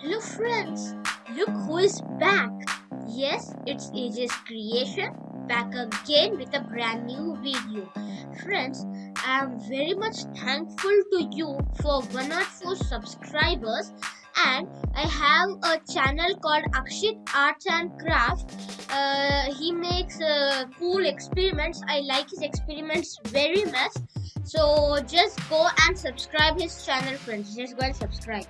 Hello friends, look who is back. Yes, it's AJ's creation, back again with a brand new video. Friends, I am very much thankful to you for 104 subscribers and I have a channel called Akshit Arts and Craft. Uh, he makes uh, cool experiments. I like his experiments very much. So just go and subscribe his channel friends. Just go and subscribe.